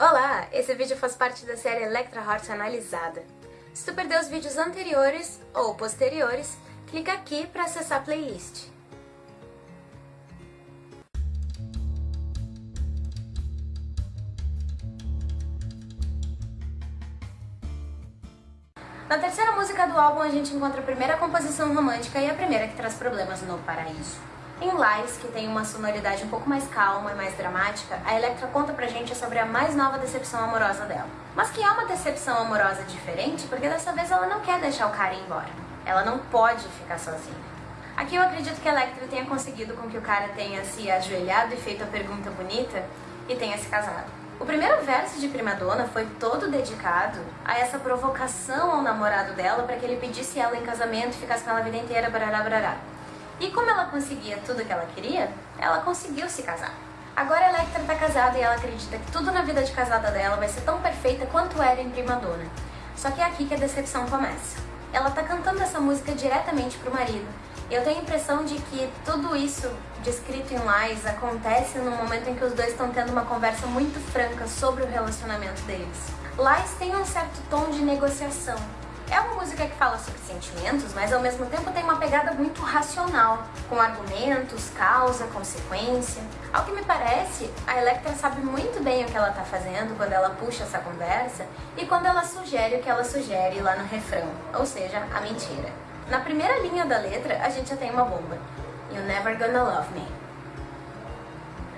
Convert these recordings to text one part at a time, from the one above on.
Olá! Esse vídeo faz parte da série Electra Heart Analisada. Se tu perdeu os vídeos anteriores ou posteriores, clica aqui para acessar a playlist. Na terceira música do álbum a gente encontra a primeira composição romântica e a primeira que traz problemas no paraíso. Em Lies, que tem uma sonoridade um pouco mais calma e mais dramática, a Electra conta pra gente sobre a mais nova decepção amorosa dela. Mas que é uma decepção amorosa diferente, porque dessa vez ela não quer deixar o cara ir embora. Ela não pode ficar sozinha. Aqui eu acredito que a Electra tenha conseguido com que o cara tenha se ajoelhado e feito a pergunta bonita e tenha se casado. O primeiro verso de Prima Donna foi todo dedicado a essa provocação ao namorado dela para que ele pedisse ela em casamento e ficasse com ela a vida inteira, barará, barará. E como ela conseguia tudo que ela queria, ela conseguiu se casar. Agora a Electra tá casada e ela acredita que tudo na vida de casada dela vai ser tão perfeita quanto era em Prima Donna. Só que é aqui que a decepção começa. Ela tá cantando essa música diretamente pro marido. Eu tenho a impressão de que tudo isso descrito em Lies acontece no momento em que os dois estão tendo uma conversa muito franca sobre o relacionamento deles. Lies tem um certo tom de negociação, é uma música que fala sobre sentimentos, mas ao mesmo tempo tem uma pegada muito racional, com argumentos, causa, consequência. Ao que me parece, a Electra sabe muito bem o que ela está fazendo quando ela puxa essa conversa e quando ela sugere o que ela sugere lá no refrão, ou seja, a mentira. Na primeira linha da letra, a gente já tem uma bomba. You're never gonna love me.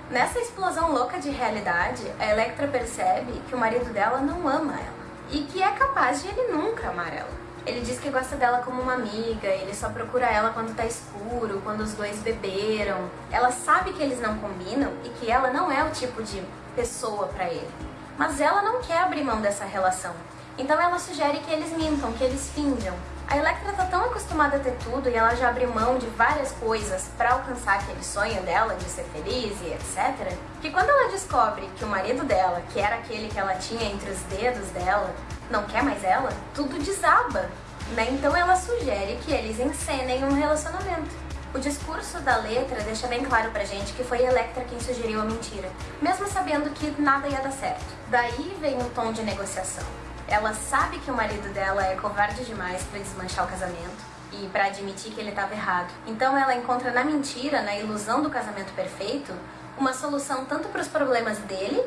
Nessa explosão louca de realidade, a Electra percebe que o marido dela não ama ela e que é capaz de ele nunca amar ela. Ele diz que gosta dela como uma amiga, ele só procura ela quando tá escuro, quando os dois beberam. Ela sabe que eles não combinam e que ela não é o tipo de pessoa para ele. Mas ela não quer abrir mão dessa relação. Então ela sugere que eles mintam, que eles finjam. A Electra tá tão acostumada a ter tudo e ela já abriu mão de várias coisas para alcançar aquele sonho dela de ser feliz e etc, que quando ela descobre que o marido dela, que era aquele que ela tinha entre os dedos dela, não quer mais ela, tudo desaba. Né? Então ela sugere que eles encenem um relacionamento. O discurso da letra deixa bem claro pra gente que foi Electra quem sugeriu a mentira, mesmo sabendo que nada ia dar certo. Daí vem o tom de negociação. Ela sabe que o marido dela é covarde demais para desmanchar o casamento e para admitir que ele estava errado. Então ela encontra na mentira, na ilusão do casamento perfeito, uma solução tanto para os problemas dele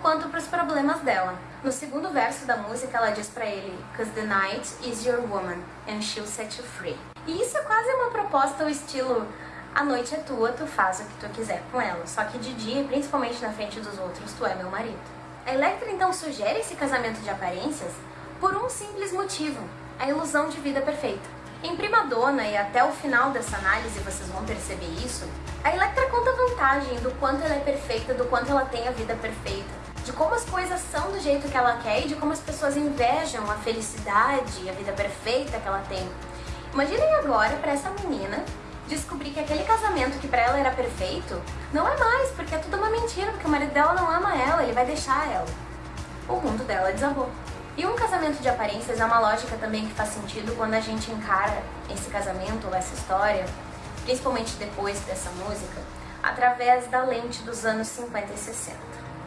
quanto para os problemas dela. No segundo verso da música ela diz para ele Cause the night is your woman and she'll set you free. E isso é quase uma proposta ao estilo a noite é tua, tu faz o que tu quiser com ela, só que de dia, principalmente na frente dos outros, tu é meu marido. Electra então sugere esse casamento de aparências por um simples motivo, a ilusão de vida perfeita. Em Prima Donna, e até o final dessa análise vocês vão perceber isso, a Electra conta vantagem do quanto ela é perfeita, do quanto ela tem a vida perfeita, de como as coisas são do jeito que ela quer e de como as pessoas invejam a felicidade a vida perfeita que ela tem. Imaginem agora para essa menina descobrir que aquele casamento que pra ela era perfeito, não é mais, porque é tudo uma mentira, porque o marido dela não ama ela, ele vai deixar ela. O mundo dela desabou. E um casamento de aparências é uma lógica também que faz sentido quando a gente encara esse casamento ou essa história, principalmente depois dessa música, através da lente dos anos 50 e 60,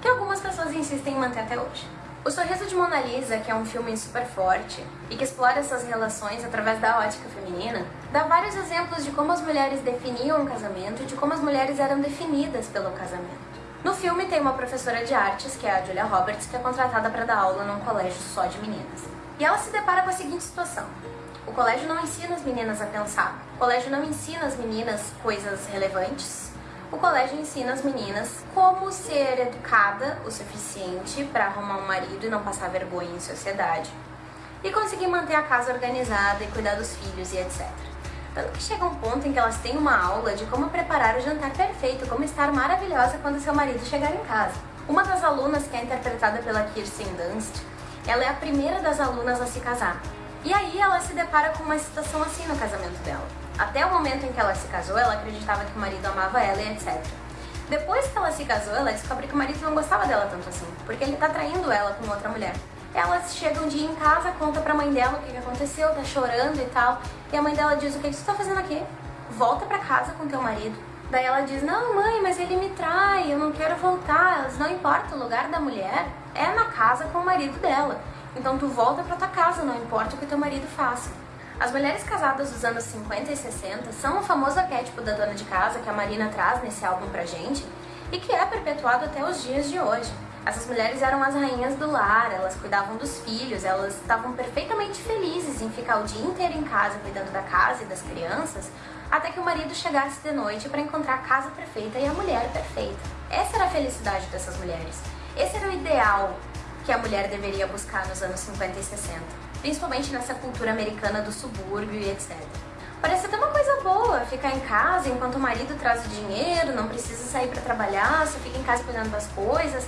que algumas pessoas insistem em manter até hoje. O Sorriso de Mona Lisa, que é um filme super forte e que explora essas relações através da ótica feminina, dá vários exemplos de como as mulheres definiam o casamento e de como as mulheres eram definidas pelo casamento. No filme tem uma professora de artes, que é a Julia Roberts, que é contratada para dar aula num colégio só de meninas. E ela se depara com a seguinte situação. O colégio não ensina as meninas a pensar. O colégio não ensina as meninas coisas relevantes, o colégio ensina as meninas como ser educada o suficiente para arrumar um marido e não passar vergonha em sociedade, e conseguir manter a casa organizada e cuidar dos filhos e etc. Tanto que chega um ponto em que elas têm uma aula de como preparar o jantar perfeito, como estar maravilhosa quando seu marido chegar em casa. Uma das alunas, que é interpretada pela Kirsten Dunst, ela é a primeira das alunas a se casar. E aí ela se depara com uma situação assim no casamento dela. Até o momento em que ela se casou, ela acreditava que o marido amava ela e etc. Depois que ela se casou, ela descobre que o marido não gostava dela tanto assim, porque ele tá traindo ela com outra mulher. Ela chega um dia em casa, conta pra mãe dela o que, aconteceu, tá chorando e tal, e a mãe dela diz, o que, que você tá fazendo aqui? Volta pra casa com teu marido. Daí ela diz, não mãe, mas ele me trai, eu não quero voltar, não importa, o lugar da mulher é na casa com o marido dela. Então tu volta pra tua casa, não importa o que teu marido faça. As mulheres casadas dos anos 50 e 60 são o famoso arquétipo da dona de casa que a Marina traz nesse álbum pra gente e que é perpetuado até os dias de hoje. Essas mulheres eram as rainhas do lar, elas cuidavam dos filhos, elas estavam perfeitamente felizes em ficar o dia inteiro em casa cuidando da casa e das crianças, até que o marido chegasse de noite para encontrar a casa perfeita e a mulher perfeita. Essa era a felicidade dessas mulheres. Esse era o ideal que a mulher deveria buscar nos anos 50 e 60, principalmente nessa cultura americana do subúrbio e etc. Parece até uma coisa boa ficar em casa enquanto o marido traz o dinheiro, não precisa sair para trabalhar, só fica em casa cuidando das coisas.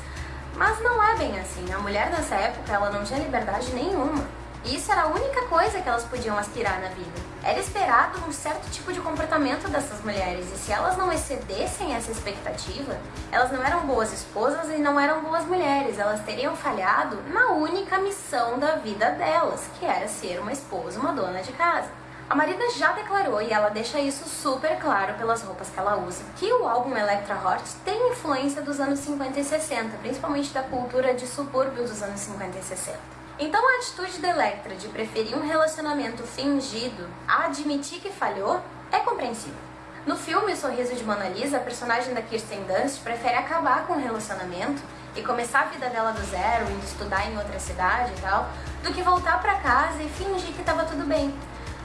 Mas não é bem assim. A mulher nessa época ela não tinha liberdade nenhuma. E isso era a única coisa que elas podiam aspirar na vida. Era esperado um certo tipo de comportamento dessas mulheres, e se elas não excedessem essa expectativa, elas não eram boas esposas e não eram boas mulheres, elas teriam falhado na única missão da vida delas, que era ser uma esposa, uma dona de casa. A Marina já declarou, e ela deixa isso super claro pelas roupas que ela usa, que o álbum Electra Heart tem influência dos anos 50 e 60, principalmente da cultura de subúrbio dos anos 50 e 60. Então a atitude da Electra de preferir um relacionamento fingido a admitir que falhou é compreensível. No filme O Sorriso de Mona Lisa, a personagem da Kirsten Dunst prefere acabar com o relacionamento e começar a vida dela do zero, indo estudar em outra cidade e tal, do que voltar para casa e fingir que estava tudo bem.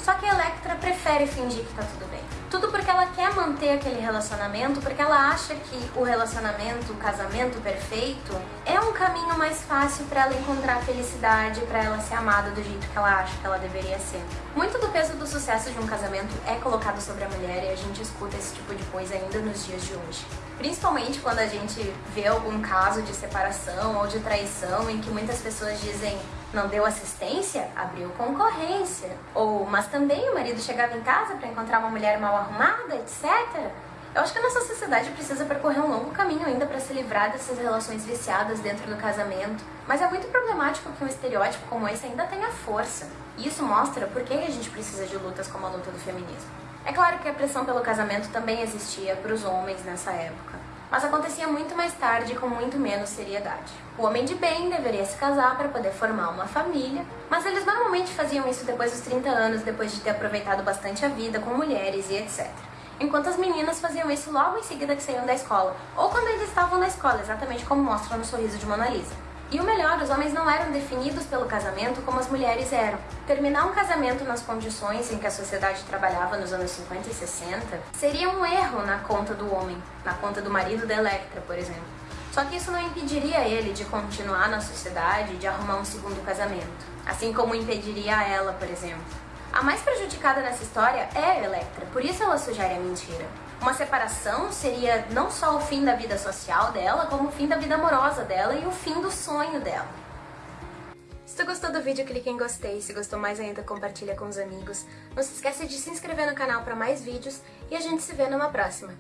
Só que a Electra prefere fingir que tá tudo bem. Tudo porque ela quer manter aquele relacionamento, porque ela acha que o relacionamento, o casamento perfeito, é um caminho mais fácil para ela encontrar felicidade, para ela ser amada do jeito que ela acha que ela deveria ser. Muito do peso do sucesso de um casamento é colocado sobre a mulher e a gente escuta esse tipo de coisa ainda nos dias de hoje. Principalmente quando a gente vê algum caso de separação ou de traição em que muitas pessoas dizem não deu assistência, abriu concorrência. Ou, mas também o marido chegava em casa para encontrar uma mulher mal arrumada, etc. Eu acho que a nossa sociedade precisa percorrer um longo caminho ainda para se livrar dessas relações viciadas dentro do casamento. Mas é muito problemático que um estereótipo como esse ainda tenha força. E isso mostra por que a gente precisa de lutas como a luta do feminismo. É claro que a pressão pelo casamento também existia para os homens nessa época mas acontecia muito mais tarde e com muito menos seriedade. O homem de bem deveria se casar para poder formar uma família, mas eles normalmente faziam isso depois dos 30 anos, depois de ter aproveitado bastante a vida com mulheres e etc. Enquanto as meninas faziam isso logo em seguida que saíam da escola, ou quando eles estavam na escola, exatamente como mostra no sorriso de Mona Lisa. E o melhor, os homens não eram definidos pelo casamento como as mulheres eram. Terminar um casamento nas condições em que a sociedade trabalhava nos anos 50 e 60 seria um erro na conta do homem, na conta do marido da Electra, por exemplo. Só que isso não impediria ele de continuar na sociedade e de arrumar um segundo casamento, assim como impediria ela, por exemplo. A mais prejudicada nessa história é a Electra, por isso ela sugere a mentira. Uma separação seria não só o fim da vida social dela, como o fim da vida amorosa dela e o fim do sonho dela. Se tu gostou do vídeo, clique em gostei. Se gostou mais ainda, compartilha com os amigos. Não se esqueça de se inscrever no canal para mais vídeos e a gente se vê numa próxima.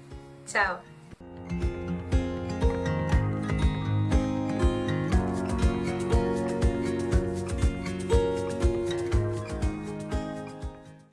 Tchau!